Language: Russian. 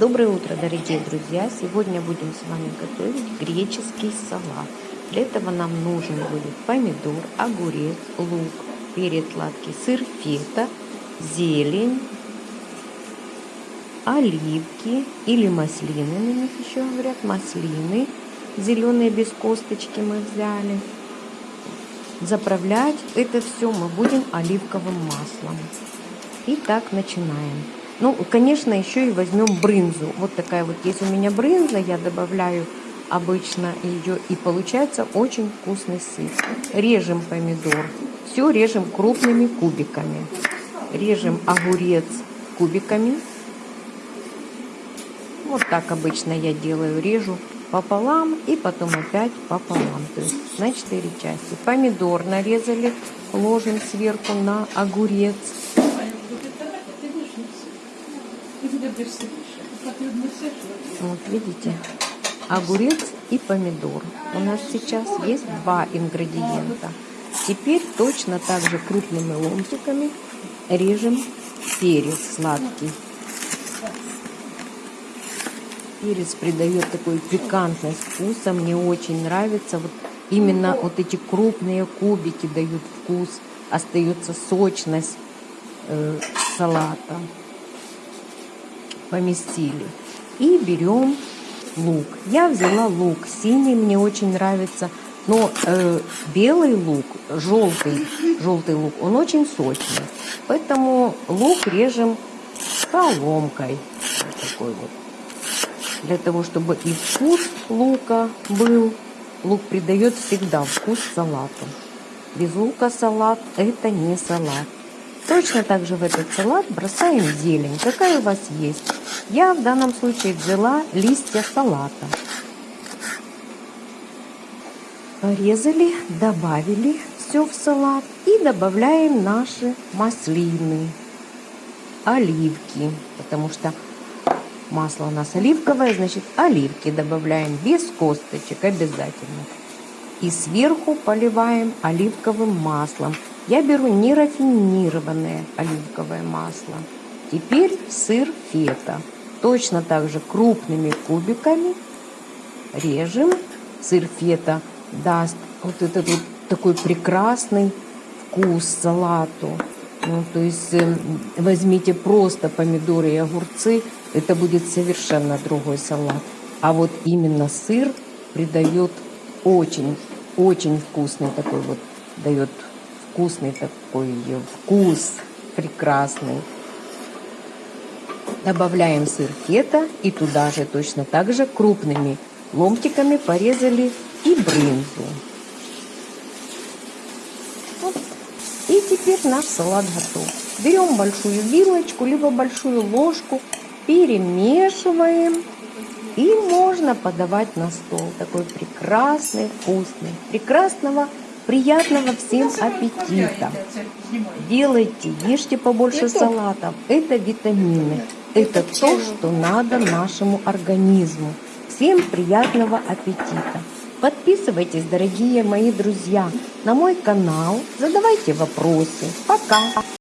Доброе утро, дорогие друзья! Сегодня будем с вами готовить греческий салат. Для этого нам нужен будет помидор, огурец, лук, перец сладкий, сыр фета, зелень, оливки или маслины, на них еще говорят, маслины, зеленые без косточки мы взяли. Заправлять это все мы будем оливковым маслом. Итак, начинаем. Ну, конечно, еще и возьмем брынзу. Вот такая вот есть у меня брынза, я добавляю обычно ее, и получается очень вкусный сыр. Режем помидор, все режем крупными кубиками. Режем огурец кубиками. Вот так обычно я делаю, режу пополам и потом опять пополам, то есть на 4 части. Помидор нарезали, ложим сверху на огурец. Вот видите, огурец и помидор. У нас сейчас есть два ингредиента. Теперь точно так же крупными ломтиками режем перец сладкий. Перец придает такой пикантность вкуса. Мне очень нравится. Вот именно вот эти крупные кубики дают вкус. Остается сочность э, салата поместили. И берем лук. Я взяла лук синий, мне очень нравится. Но э, белый лук, желтый, желтый лук, он очень сочный. Поэтому лук режем соломкой. Вот такой вот. Для того, чтобы и вкус лука был. Лук придает всегда вкус салату. Без лука салат это не салат. Точно так же в этот салат бросаем зелень, какая у вас есть. Я в данном случае взяла листья салата. Порезали, добавили все в салат и добавляем наши маслины, оливки, потому что масло у нас оливковое, значит оливки добавляем без косточек обязательно. И сверху поливаем оливковым маслом. Я беру нерафинированное оливковое масло. Теперь сыр фета. Точно так же крупными кубиками режем. Сыр фета даст вот этот вот такой прекрасный вкус салату. Ну, то есть э, возьмите просто помидоры и огурцы, это будет совершенно другой салат. А вот именно сыр придает очень, очень вкусный такой вот, дает вкусный такой вкус, прекрасный. Добавляем сыр фета и туда же точно так же крупными ломтиками порезали и брынзу. Вот. И теперь наш салат готов. Берем большую вилочку, либо большую ложку, перемешиваем. И можно подавать на стол. Такой прекрасный, вкусный. Прекрасного Приятного всем аппетита! Делайте, ешьте побольше салатов. Это витамины. Это то, что надо нашему организму. Всем приятного аппетита! Подписывайтесь, дорогие мои друзья, на мой канал, задавайте вопросы. Пока!